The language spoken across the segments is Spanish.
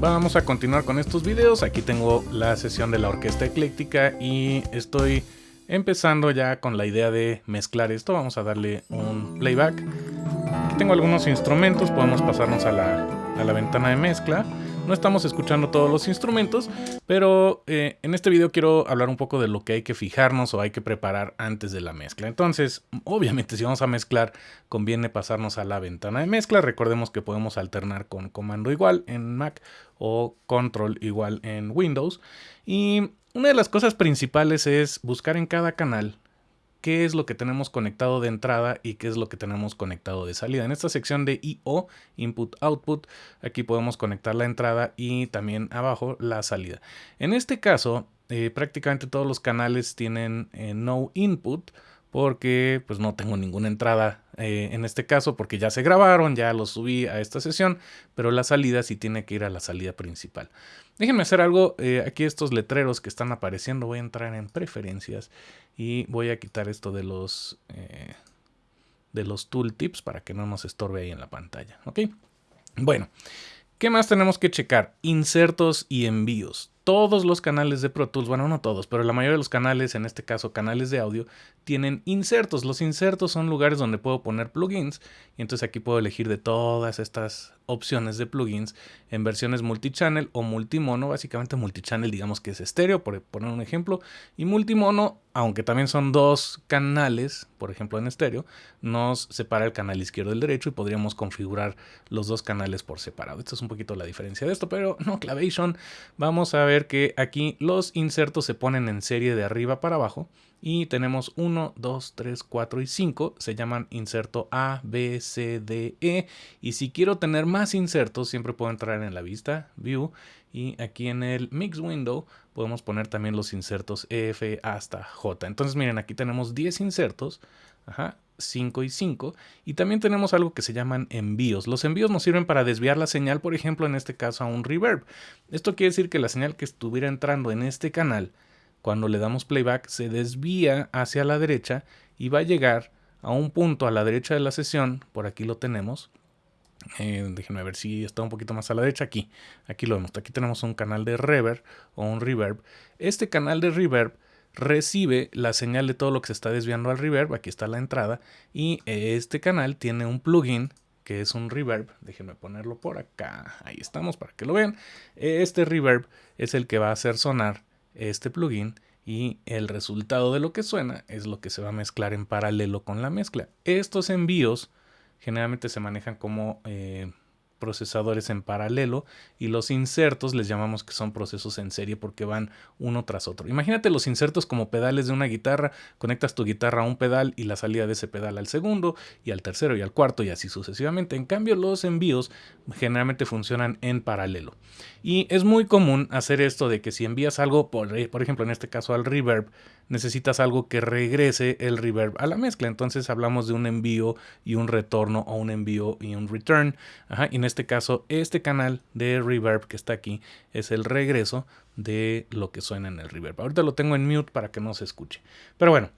vamos a continuar con estos videos. Aquí tengo la sesión de la orquesta ecléctica y estoy empezando ya con la idea de mezclar esto. Vamos a darle un playback. Aquí tengo algunos instrumentos, podemos pasarnos a la, a la ventana de mezcla. No estamos escuchando todos los instrumentos, pero eh, en este video quiero hablar un poco de lo que hay que fijarnos o hay que preparar antes de la mezcla. Entonces, obviamente si vamos a mezclar, conviene pasarnos a la ventana de mezcla. Recordemos que podemos alternar con comando igual en Mac o control igual en Windows. Y una de las cosas principales es buscar en cada canal qué es lo que tenemos conectado de entrada y qué es lo que tenemos conectado de salida. En esta sección de I.O., Input Output, aquí podemos conectar la entrada y también abajo la salida. En este caso, eh, prácticamente todos los canales tienen eh, No Input, porque pues no tengo ninguna entrada eh, en este caso porque ya se grabaron, ya los subí a esta sesión, pero la salida sí tiene que ir a la salida principal. Déjenme hacer algo, eh, aquí estos letreros que están apareciendo, voy a entrar en preferencias y voy a quitar esto de los, eh, de los tooltips para que no nos estorbe ahí en la pantalla, ¿ok? Bueno, ¿qué más tenemos que checar? Insertos y envíos todos los canales de Pro Tools, bueno, no todos, pero la mayoría de los canales, en este caso canales de audio, tienen insertos. Los insertos son lugares donde puedo poner plugins y entonces aquí puedo elegir de todas estas opciones de plugins en versiones multichannel o multimono. Básicamente multichannel digamos que es estéreo, por poner un ejemplo, y multimono, aunque también son dos canales, por ejemplo en estéreo, nos separa el canal izquierdo del derecho y podríamos configurar los dos canales por separado. Esto es un poquito la diferencia de esto, pero no, Clavation, vamos a ver que aquí los insertos se ponen en serie de arriba para abajo y tenemos 1, 2, 3, 4 y 5. Se llaman inserto A, B, C, D, E. Y si quiero tener más insertos, siempre puedo entrar en la vista, View, y aquí en el Mix Window podemos poner también los insertos F hasta J. Entonces miren, aquí tenemos 10 insertos. Ajá, 5 y 5. Y también tenemos algo que se llaman envíos. Los envíos nos sirven para desviar la señal, por ejemplo, en este caso a un reverb. Esto quiere decir que la señal que estuviera entrando en este canal, cuando le damos playback, se desvía hacia la derecha y va a llegar a un punto a la derecha de la sesión. Por aquí lo tenemos. Eh, déjenme ver si está un poquito más a la derecha. Aquí, aquí lo vemos. Aquí tenemos un canal de reverb o un reverb. Este canal de reverb recibe la señal de todo lo que se está desviando al reverb, aquí está la entrada, y este canal tiene un plugin que es un reverb, déjenme ponerlo por acá, ahí estamos para que lo vean, este reverb es el que va a hacer sonar este plugin y el resultado de lo que suena es lo que se va a mezclar en paralelo con la mezcla. Estos envíos generalmente se manejan como... Eh, procesadores en paralelo y los insertos les llamamos que son procesos en serie porque van uno tras otro. Imagínate los insertos como pedales de una guitarra, conectas tu guitarra a un pedal y la salida de ese pedal al segundo y al tercero y al cuarto y así sucesivamente. En cambio los envíos generalmente funcionan en paralelo. Y es muy común hacer esto de que si envías algo, por, por ejemplo en este caso al reverb, necesitas algo que regrese el reverb a la mezcla. Entonces hablamos de un envío y un retorno o un envío y un return. y en este caso, este canal de reverb que está aquí es el regreso de lo que suena en el reverb. Ahorita lo tengo en mute para que no se escuche. Pero bueno,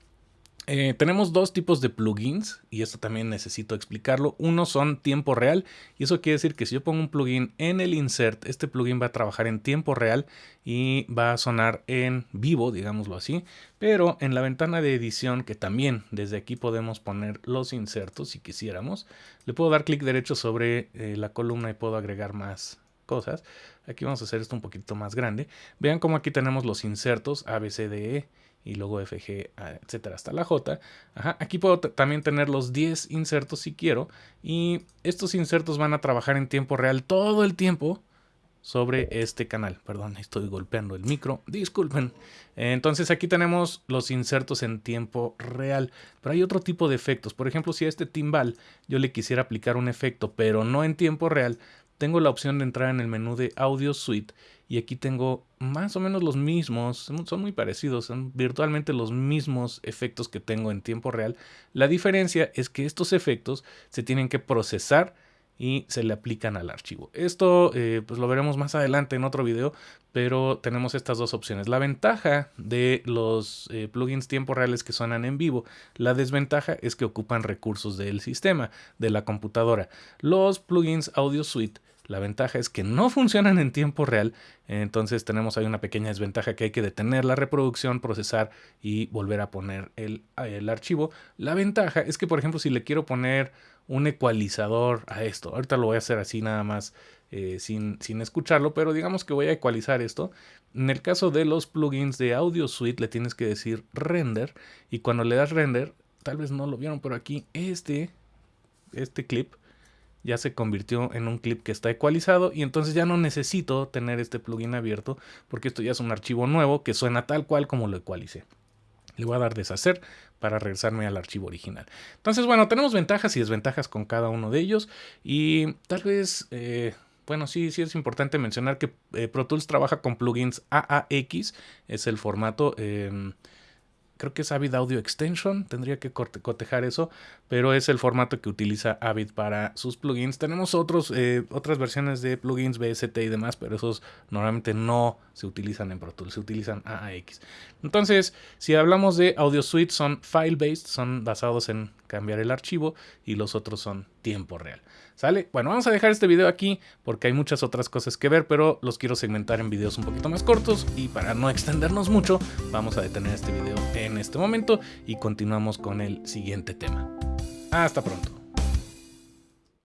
eh, tenemos dos tipos de plugins y esto también necesito explicarlo. Uno son tiempo real y eso quiere decir que si yo pongo un plugin en el insert, este plugin va a trabajar en tiempo real y va a sonar en vivo, digámoslo así. Pero en la ventana de edición, que también desde aquí podemos poner los insertos si quisiéramos, le puedo dar clic derecho sobre eh, la columna y puedo agregar más cosas. Aquí vamos a hacer esto un poquito más grande. Vean cómo aquí tenemos los insertos A, B, C, D, E y luego FG, etcétera, hasta la J. Aquí puedo también tener los 10 insertos si quiero y estos insertos van a trabajar en tiempo real todo el tiempo sobre este canal. Perdón, estoy golpeando el micro, disculpen. Entonces aquí tenemos los insertos en tiempo real, pero hay otro tipo de efectos. Por ejemplo, si a este timbal yo le quisiera aplicar un efecto, pero no en tiempo real, tengo la opción de entrar en el menú de Audio Suite y aquí tengo más o menos los mismos, son muy parecidos, son virtualmente los mismos efectos que tengo en tiempo real. La diferencia es que estos efectos se tienen que procesar y se le aplican al archivo. Esto eh, pues lo veremos más adelante en otro video, pero tenemos estas dos opciones. La ventaja de los eh, plugins tiempo reales que suenan en vivo, la desventaja es que ocupan recursos del sistema, de la computadora. Los plugins Audio Suite La ventaja es que no funcionan en tiempo real, entonces tenemos ahí una pequeña desventaja que hay que detener la reproducción, procesar y volver a poner el, el archivo. La ventaja es que, por ejemplo, si le quiero poner un ecualizador a esto, ahorita lo voy a hacer así nada más eh, sin, sin escucharlo, pero digamos que voy a ecualizar esto. En el caso de los plugins de Audio Suite le tienes que decir render y cuando le das render, tal vez no lo vieron, pero aquí este, este clip ya se convirtió en un clip que está ecualizado y entonces ya no necesito tener este plugin abierto porque esto ya es un archivo nuevo que suena tal cual como lo ecualicé. Le voy a dar deshacer para regresarme al archivo original. Entonces, bueno, tenemos ventajas y desventajas con cada uno de ellos y tal vez eh, bueno, sí, sí es importante mencionar que eh, Pro Tools trabaja con plugins AAX, es el formato, em, creo que es Avid Audio Extension, tendría que cotejar eso, pero es el formato que utiliza Avid para sus plugins. Tenemos otros, eh, otras versiones de plugins BST y demás, pero esos normalmente no se utilizan en Pro Tools, se utilizan AAX. Entonces, si hablamos de Audio Suite, son file-based, son basados en cambiar el archivo y los otros son tiempo real. ¿Sale? Bueno, vamos a dejar este video aquí porque hay muchas otras cosas que ver, pero los quiero segmentar en videos un poquito más cortos y para no extendernos mucho, vamos a detener este video en este momento y continuamos con el siguiente tema. Hasta pronto.